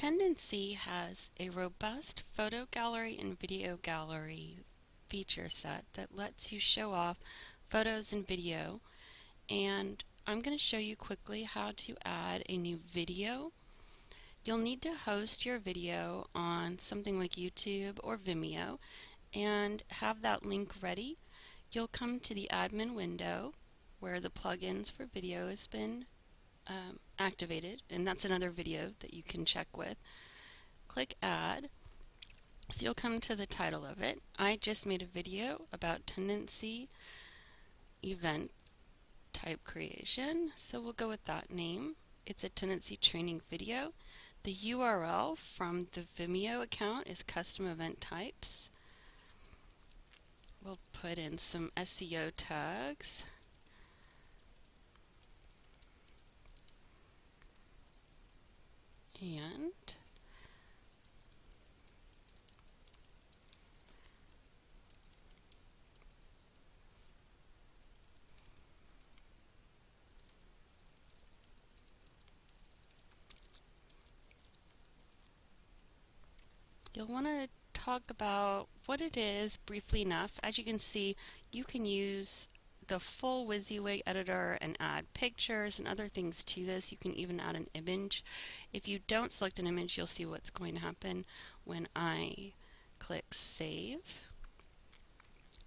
Tendenci has a robust photo gallery and video gallery feature set that lets you show off photos and video and I'm going to show you quickly how to add a new video. You'll need to host your video on something like YouTube or Vimeo and have that link ready. You'll come to the admin window where the plugins for video has been um, activated and that's another video that you can check with. Click add. So you'll come to the title of it. I just made a video about Tendenci event type creation so we'll go with that name. It's a Tendenci training video. The URL from the Vimeo account is custom event types. We'll put in some SEO tags. And you'll want to talk about what it is briefly enough. As you can see, you can use the full WYSIWYG editor and add pictures and other things to this. You can even add an image. If you don't select an image, you'll see what's going to happen when I click Save.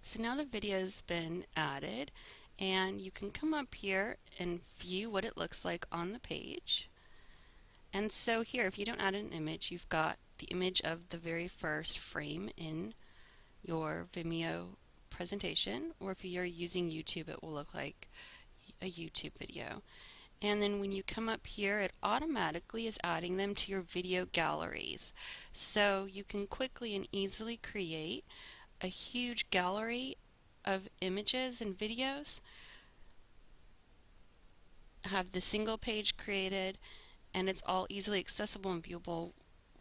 So now the video has been added and you can come up here and view what it looks like on the page. And so here, if you don't add an image, you've got the image of the very first frame in your Vimeo presentation, or if you're using YouTube, it will look like a YouTube video. And then when you come up here, it automatically is adding them to your video galleries. So you can quickly and easily create a huge gallery of images and videos, have the single page created, and it's all easily accessible and viewable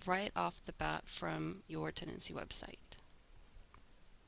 right off the bat from your Tendenci website.